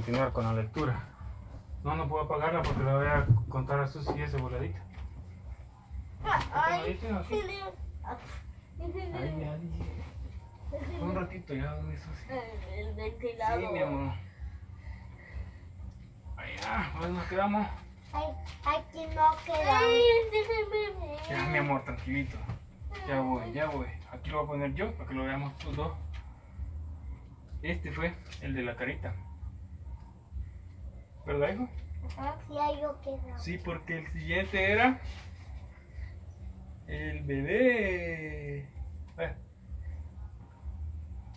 continuar con la lectura. No, no puedo apagarla porque le voy a contar a Susi y ese voladito. Ay, sí. Un ratito ya, ¿dónde Susi? El Sí, ventilador. mi amor. Allá, ¿dónde nos quedamos? Ay, aquí no queda. Ay, déjeme ver. Ya, mi amor, tranquilito. Ya voy, ya voy. Aquí lo voy a poner yo para que lo veamos los dos. Este fue el de la carita. ¿Verdad, hijo? Ajá, sí, ahí yo queda. Sí, porque el siguiente era el bebé. Ve.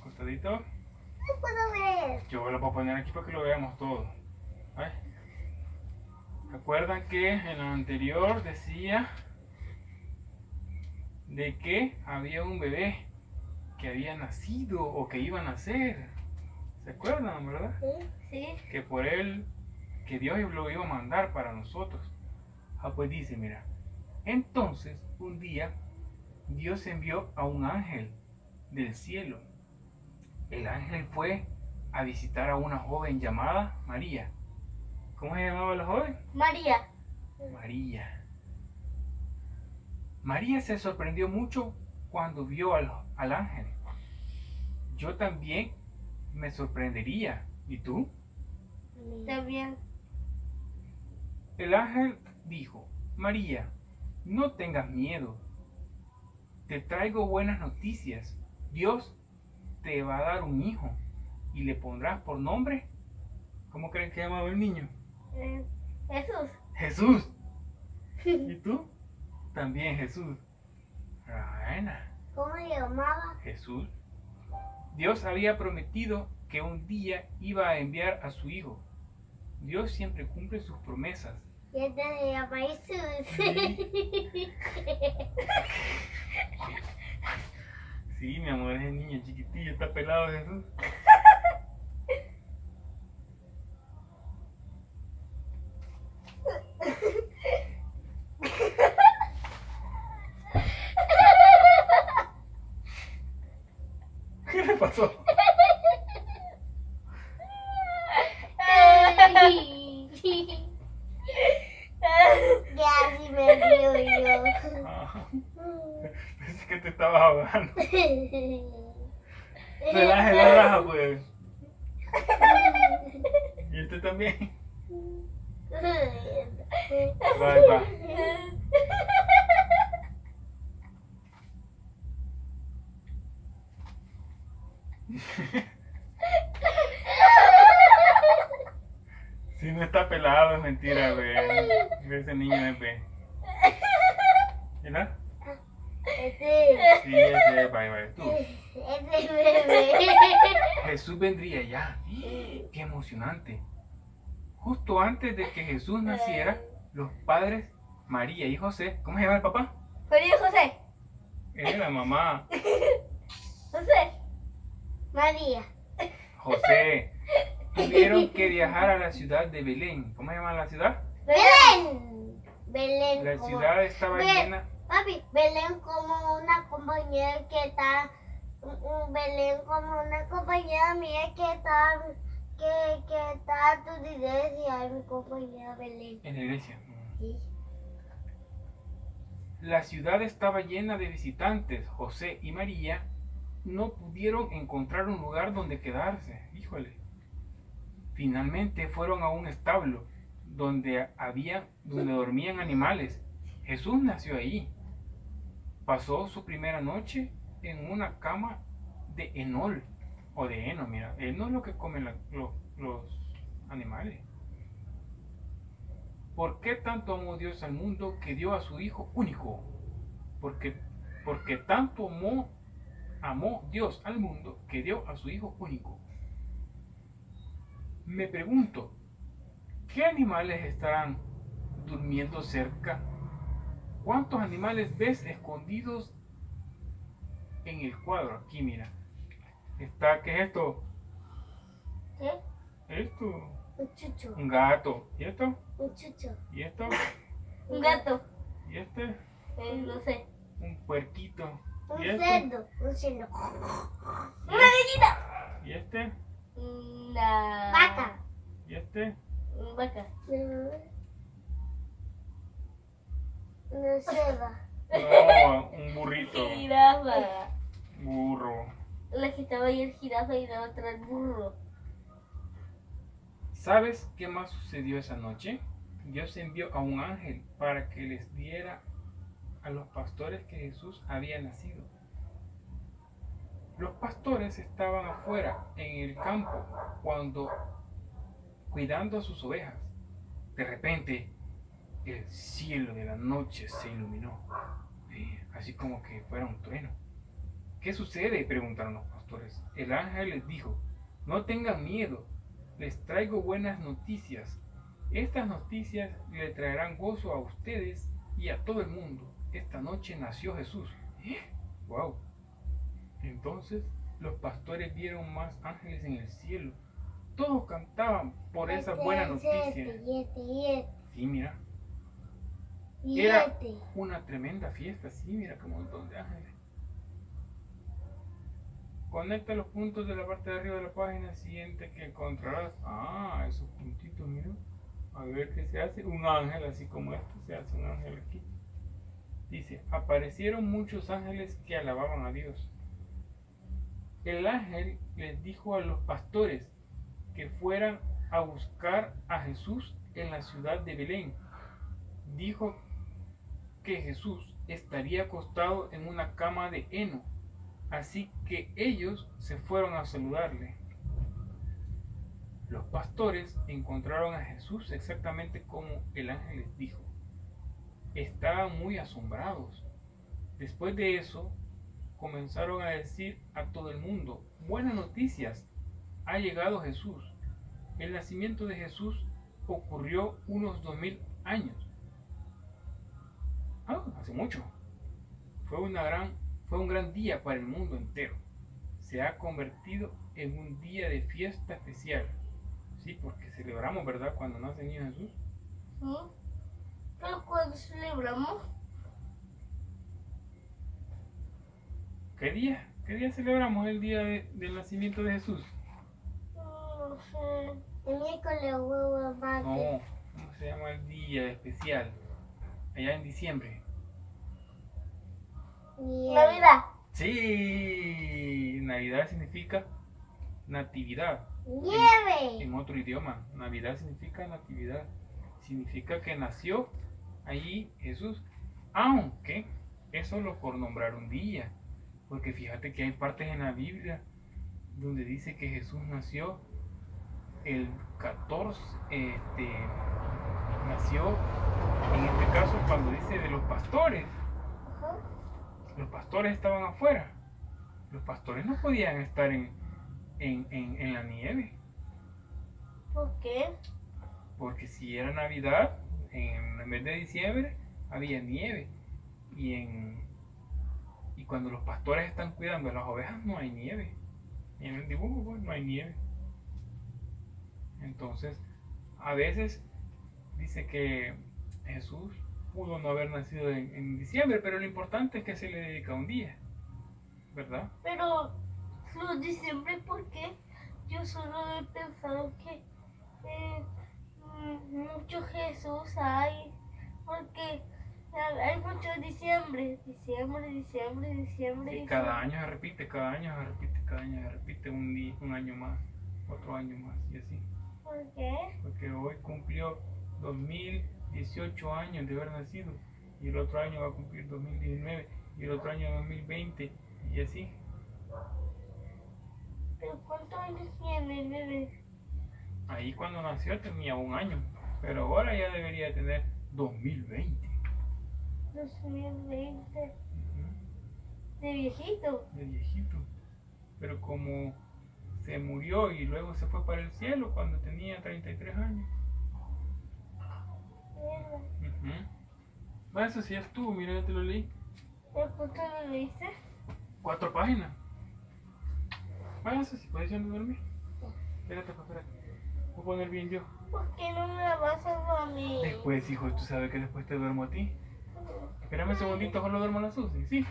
Costadito. No puedo ver. Yo lo voy a poner aquí para que lo veamos todo. Ve. Recuerdan que en el anterior decía de que había un bebé que había nacido o que iba a nacer. ¿Se acuerdan, verdad? Sí, sí. que por él, que Dios lo iba a mandar para nosotros. Ah, pues dice, mira, entonces un día Dios envió a un ángel del cielo. El ángel fue a visitar a una joven llamada María. ¿Cómo se llamaba la joven? María. María. María se sorprendió mucho cuando vio al, al ángel. Yo también me sorprendería. ¿Y tú? También. El ángel dijo, María, no tengas miedo. Te traigo buenas noticias. Dios te va a dar un hijo y le pondrás por nombre. ¿Cómo creen que llamaba el niño? Eh, Jesús. Jesús. ¿Y tú? También Jesús. Buena. ¿Cómo le llamaba? Jesús. Dios había prometido que un día iba a enviar a su hijo. Dios siempre cumple sus promesas. Y se llama Jesús. Sí, mi amor, ese niño chiquitillo, está pelado Jesús. ¿Qué le pasó? Ya así me río yo. Ah, pensé que te estabas ahogando. Relaje la raja, pues. ¿Y usted también? Va, va. Si pelado, es mentira, güey. Ese niño es, güey. ¿Verdad? Este, Sí, ese es, bye, bye. Tú. este bebé. Jesús vendría ya. Qué emocionante. Justo antes de que Jesús naciera, los padres María y José, ¿cómo se llama el papá? María José. Era la mamá. José. María. José. Tuvieron que viajar a la ciudad de Belén. ¿Cómo se llama la ciudad? Belén. Belén. La como- ciudad estaba llena. Papi, Belén como una compañera que está. Belén como una compañera mía que está. Que, que está a tu iglesia, mi compañera Belén. En la iglesia. Sí. La ciudad estaba llena de visitantes. José y María no pudieron encontrar un lugar donde quedarse. Híjole. Finalmente fueron a un establo donde había, donde dormían animales. Jesús nació ahí. Pasó su primera noche en una cama de enol o de heno. Mira, heno es lo que comen los animales. ¿Por qué tanto amó Dios al mundo que dio a su Hijo único? Porque, porque tanto amó, amó Dios al mundo que dio a su Hijo único. Me pregunto, ¿qué animales estarán durmiendo cerca. ¿Cuántos animales ves escondidos en el cuadro? Aquí, mira. Está, ¿qué es esto? ¿Qué? Esto. Un chucho. Un gato. ¿Y esto? Un chucho. ¿Y esto? Un gato. ¿Y este? Eh, no sé. Un puerquito. Un ¿Y este? cerdo. Un cerdo. ¡Una gallina! ¿Y este? Una. Vaca. ¿Y este? Una vaca. Una ceba. No, un burrito. Jirafa. Burro. La que estaba ahí el jirafa y la otra el burro. ¿Sabes qué más sucedió esa noche? Dios envió a un ángel para que les diera a los pastores que Jesús había nacido. Los pastores estaban afuera en el campo cuando cuidando a sus ovejas. De repente, el cielo de la noche se iluminó, eh, así como que fuera un trueno. ¿Qué sucede? preguntaron los pastores. El ángel les dijo, no tengan miedo, les traigo buenas noticias. Estas noticias le traerán gozo a ustedes y a todo el mundo. Esta noche nació Jesús. ¡Wow! Entonces los pastores vieron más ángeles en el cielo. Todos cantaban por esa buena noticia. Sí, mira, Era- este. una tremenda fiesta. Sí, mira qué montón de ángeles. Conecta los puntos de la parte de arriba de la página siguiente que encontrarás. Ah, esos puntitos, mira. A ver qué se hace. Un ángel, así como este, se hace un ángel aquí. Dice, aparecieron muchos ángeles que alababan a Dios. El ángel les dijo a los pastores que fueran a buscar a Jesús en la ciudad de Belén. Dijo que Jesús estaría acostado en una cama de heno. Así que ellos se fueron a saludarle. Los pastores encontraron a Jesús exactamente como el ángel les dijo. Estaban muy asombrados. Después de eso, comenzaron a decir a todo el mundo, buenas noticias, ha llegado Jesús. El nacimiento de Jesús ocurrió unos dos mil años. Ah, hace mucho. Fue, una gran, fue un gran día para el mundo entero. Se ha convertido en un día de fiesta especial. Sí, porque celebramos, ¿verdad? Cuando nace el niño Jesús. ¿Sí? Pero cuando celebramos, ¿Qué día? ¿Qué día celebramos el día de- del nacimiento de Jesús? no sé. El miércoles huevo. No, ¿cómo se llama el día especial? Allá en diciembre. Navidad. Sí, Navidad significa natividad. Nieve. En otro idioma, Navidad significa natividad. Significa que nació allí Jesús. Aunque es solo por nombrar un día. Porque fíjate que hay partes en la Biblia donde dice que Jesús nació el 14, este, nació en este caso cuando dice de los pastores. Ajá. Los pastores estaban afuera. Los pastores no podían estar en, en, en, en la nieve. ¿Por qué? Porque si era Navidad, en el mes de diciembre había nieve. Y, en, cuando los pastores están cuidando a las ovejas no hay nieve. Y en el dibujo pues, no hay nieve. Entonces, a veces dice que Jesús pudo no haber nacido en, en diciembre, pero lo importante es que se le dedica un día. ¿Verdad? Pero los diciembre, ¿por qué? Yo solo he pensado que eh, mm, mucho Jesús hay, porque hay mucho diciembre, diciembre, diciembre, diciembre. Y cada año se repite, cada año se repite, cada año se repite un, día, un año más, otro año más y así. ¿Por qué? Porque hoy cumplió 2018 años de haber nacido y el otro año va a cumplir 2019 y el otro año 2020 y así. ¿Pero cuántos años tiene el bebé? Ahí cuando nació tenía un año, pero ahora ya debería tener 2020. 2020. Ujú, De viejito. De viejito. Pero como se murió y luego se fue para el cielo cuando tenía 33 años. Mierda. Ujú. Bueno, eso sí estuvo, mira, ya te lo leí. ¿De cuánto lo leíste? Cuatro páginas. Bueno, eso sí, puedes ir a dormir. Espérate, pues, espérate. Voy a poner bien yo. ¿Por qué no me la vas a dormir? Después, hijo, tú sabes que después te duermo a ti. Espérame un segundito, solo duermo la Susi, ¿sí?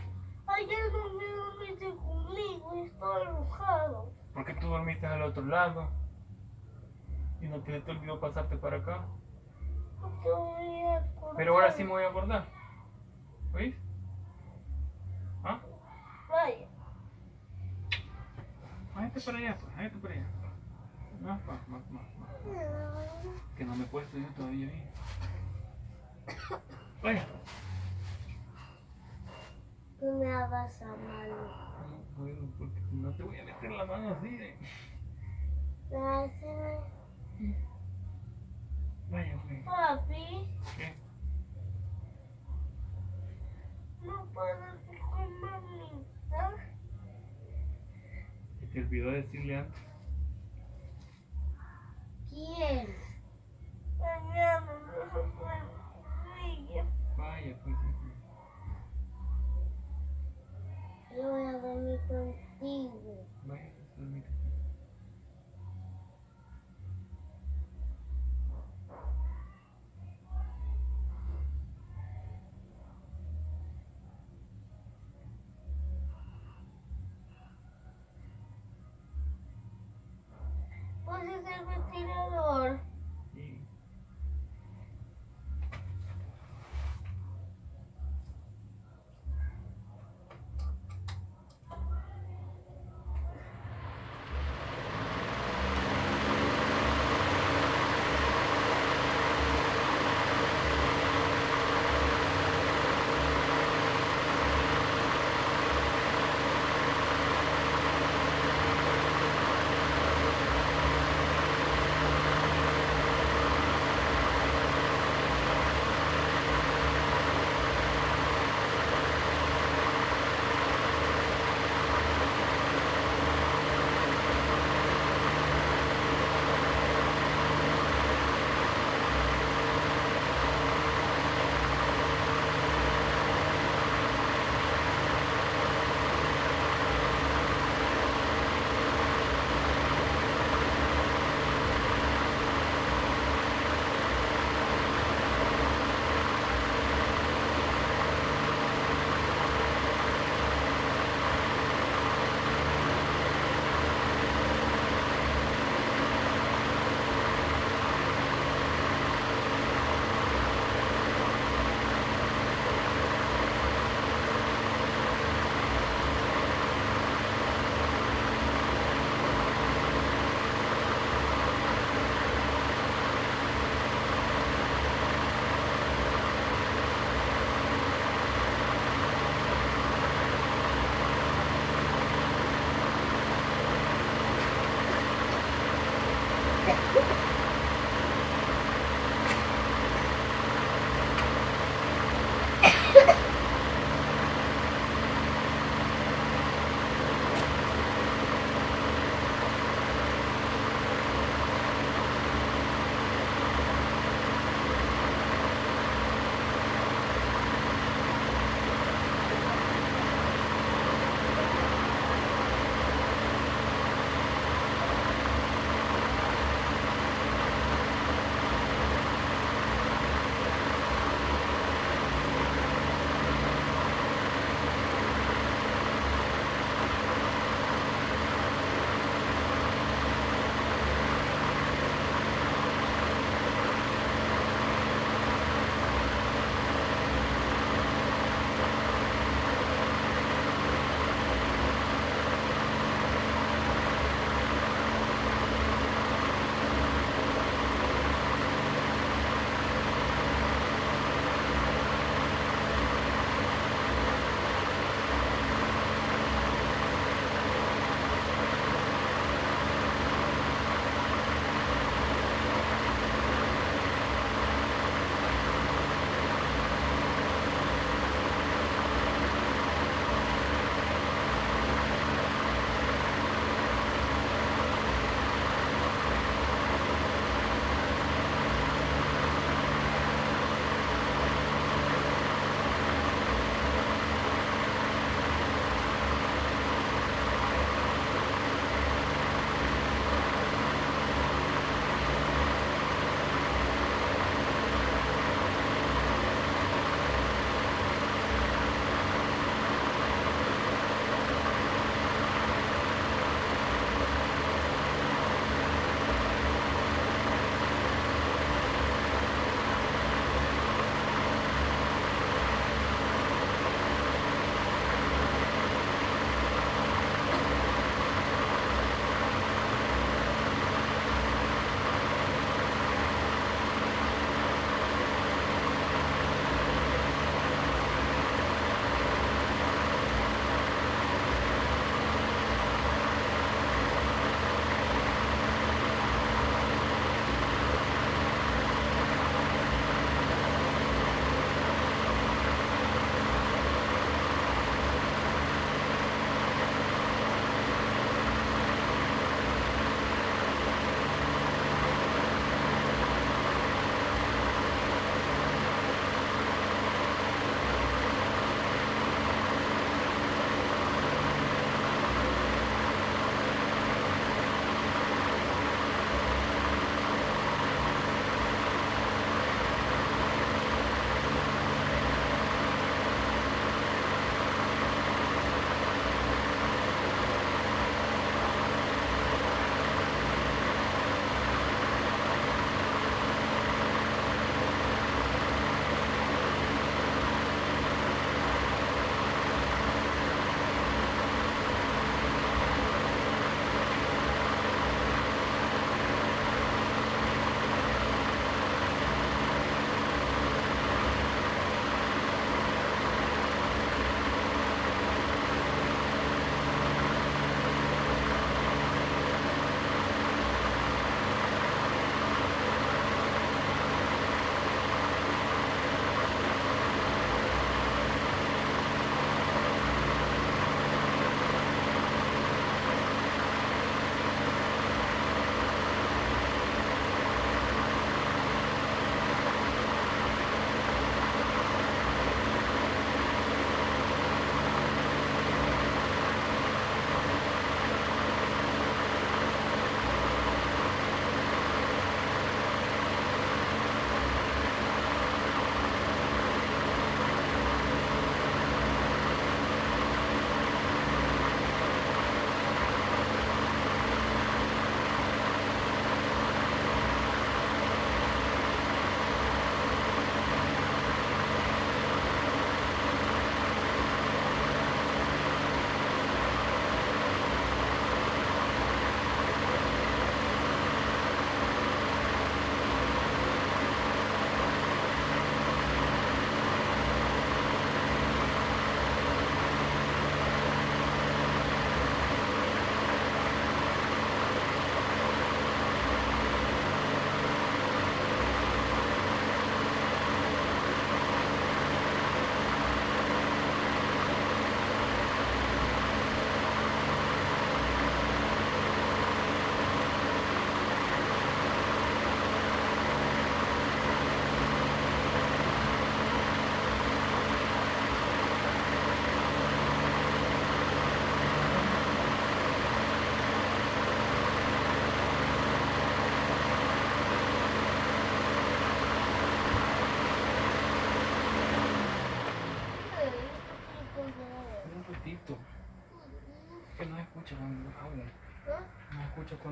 Ayer no me dormiste conmigo y estaba enojado. Porque tú dormiste al otro lado. Y no te, te olvidó pasarte para acá. Porque voy a acordar. Pero ahora sí me voy a acordar. ¿Oís? ¿Ah? Vaya. Váyate para allá, pues, para allá. Más, más, más, más. Que no me he puesto yo todavía bien. Vaya. No me hagas a mano. No puedo porque no te voy a meter la mano así. eh. Gracias. Vaya, pues. Papi, ¿Qué? no puedes ir con mamita. Se te olvidó decirle antes. ¿Quién? Mañana no se puede. Vaya, pues. hijo. Yo voy a dormir contigo.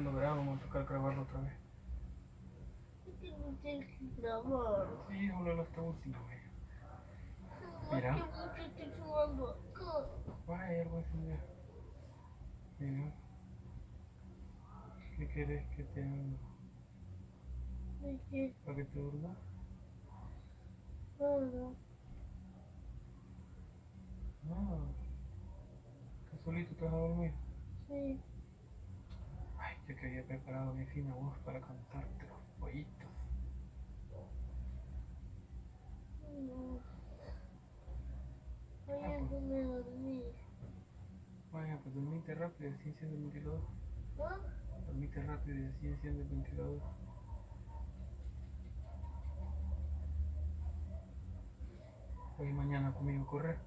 Cuando grabo, vamos a tocar grabarlo otra vez. No tienes que grabar. Sí, solo la esta última vez. No, Mira. Vaya, algo así ya. Mira. ¿Qué quieres que te haga? ¿Para que te duermas? Nada. No. ¿Tú solito te vas a dormir? Sí. Que había preparado mi fina voz para cantarte los pollitos. No. Voy Ah, a pues. irme a dormir. Vaya, pues dormite rápido, así enciende el ventilador. ¿Ah? Dormite rápido y así enciende el ventilador. Hoy y mañana conmigo a correr.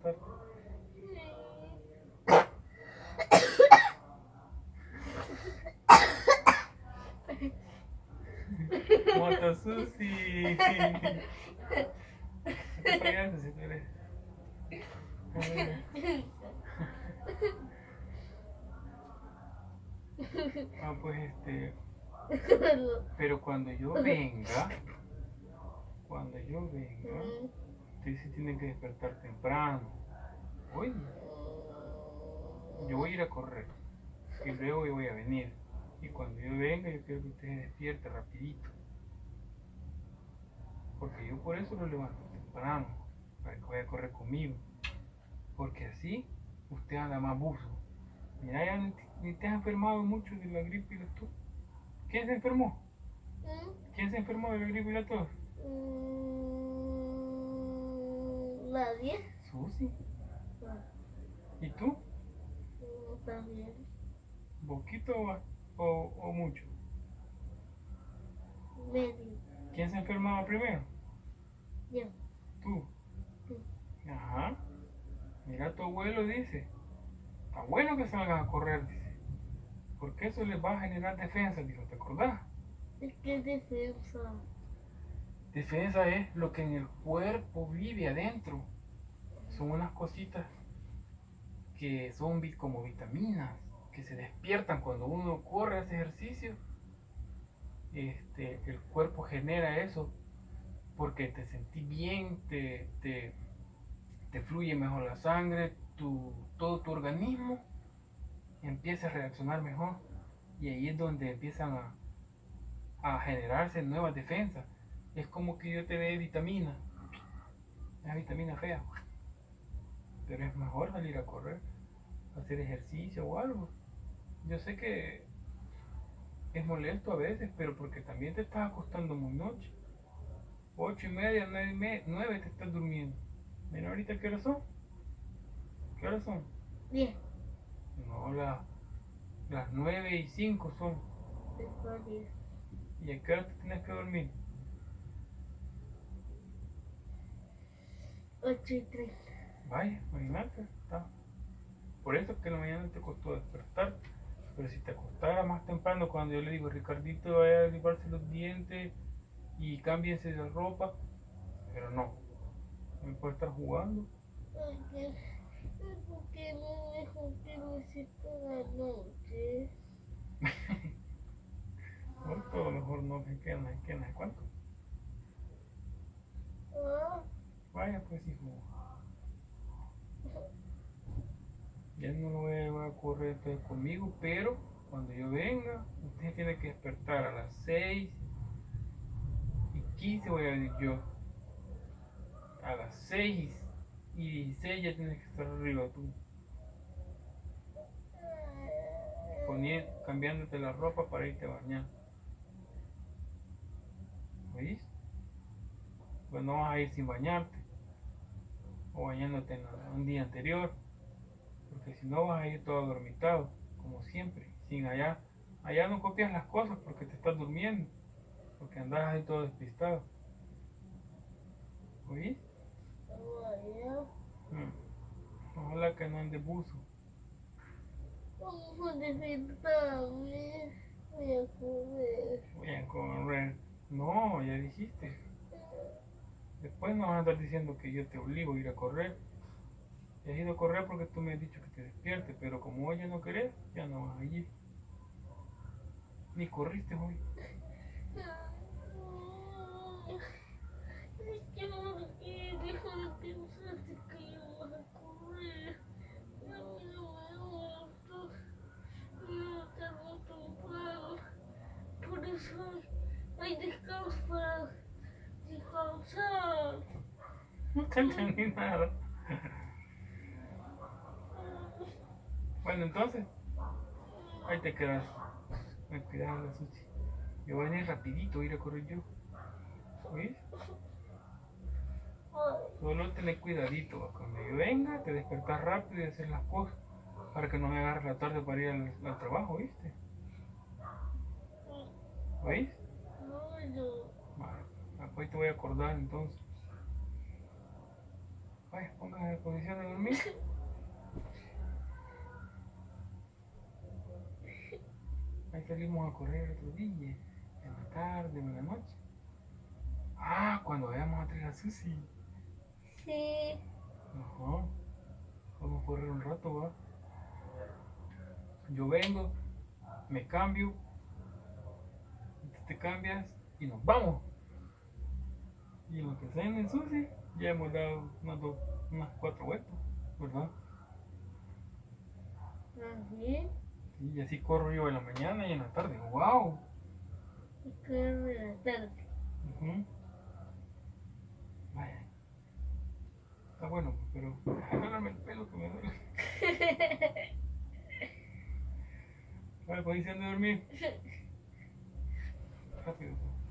¿Te? Sí. ¡Moto Susi! ¿Qué payaso si tú. Ah, pues este. Pero cuando yo venga, cuando yo venga, ustedes se tienen que despertar temprano. Oye, yo voy a ir a correr y luego yo voy a venir. Y cuando yo venga, yo quiero que usted se despierte rapidito. Porque yo por eso lo levanto temprano, para que vaya a correr conmigo. Porque así usted anda más buzo. Mira, ya ni te- ni te has enfermado mucho de la gripe y la tos. ¿Quién se enfermó? ¿Quién se enfermó de la gripe y la tos? Mm, Nadie. Susi. Ah, ¿Y tú? También. ¿Poquito o, o, o mucho? Medio. ¿Quién se enfermaba primero? Ya. Tú. Sí. Ajá. Mira, tu abuelo dice. Está bueno que salgan a correr, dice. Porque eso les va a generar defensa, dijo, ¿te acordás? Es que es defensa. Defensa es lo que en el cuerpo vive adentro. Son unas cositas que son como vitaminas, que se despiertan cuando uno corre ese ejercicio. Este, el cuerpo genera eso porque te sentís bien, te, te, te fluye mejor la sangre, tu, todo tu organismo empieza a reaccionar mejor. Y ahí es donde empiezan a, a generarse nuevas defensas. Es como que yo te dé vitamina. Es vitamina fea. Pero es mejor salir a correr, hacer ejercicio o algo. Yo sé que es molesto a veces, pero porque también te estás acostando muy noche. Ocho y media, nueve, y me- nueve te estás durmiendo. Mira ahorita qué horas son. ¿Qué horas son? Bien. No, la- las nueve y cinco son. Después diez. ¿Y a qué hora te tienes que dormir? Ocho y treinta. Vaya, imagínate, está. Por eso que en la mañana te costó despertar. Pero si te acostara más temprano, cuando yo le digo, Ricardito, vaya a limarse los dientes y cámbiense de ropa. Pero no, no puede estar jugando. Porque, porque no me que me sienta la noche. Por todo mejor no se quedan, se quedan, ¿de cuánto? Ah, Vaya, pues hijo. Ya no lo voy a correr conmigo, pero cuando yo venga, usted tiene que despertar a las 6 y 15 voy a venir yo. A las 6 y 16 ya tienes que estar arriba tú. Poniendo, cambiándote la ropa para irte a bañar. ¿Oís? Pues no vas a ir sin bañarte. O bañándote en la- un día anterior. Porque si no vas a ir todo dormitado, como siempre. Sin allá. Allá no copias las cosas porque te estás durmiendo. Porque andas ahí todo despistado. ¿Oís? vaya. Mm. Ojalá que no ande buzo. Vamos a despertarme. Voy a comer. Voy a correr. No, ya dijiste. Después no vas a andar diciendo que yo te obligo a ir a correr. He ido a correr porque tú me has dicho que te despiertes, pero como hoy ya no querés, ya no vas a ir. Ni corriste hoy. Es que no quiero dejar de pensar que íbamos a correr. A mí no me gusta. No tengo temprano. Por eso hay descanso para descansar. No te entendí nada. Bueno, entonces, ahí te quedas. Me cuidar la sushi. Yo voy a ir rapidito a ir a correr yo. ¿Oís? Solo tener cuidadito. Cuando yo venga, te despertas rápido y hacer las cosas. Para que no me agarre la tarde para ir al, al trabajo, ¿viste? ¿Oís? No, yo. Vale, hoy te voy a acordar entonces. Vaya, póngase en posición de dormir. Ahí salimos a correr otro día, en la tarde, en la noche. Ah, cuando vayamos a traer a Susi. Sí. Ajá. Vamos a correr un rato, va. Yo vengo, me cambio, te cambias y nos vamos. Y lo que sea en el Susi, ya hemos dado unas, dos, unas cuatro vueltas, ¿verdad? Así. Y así corro yo en la mañana y en la tarde. ¡Wow! Y corro en la tarde. Ujú. Vaya. Está bueno, pero agárrame el pelo que me duele. Vale, posición de dormir. Rápido.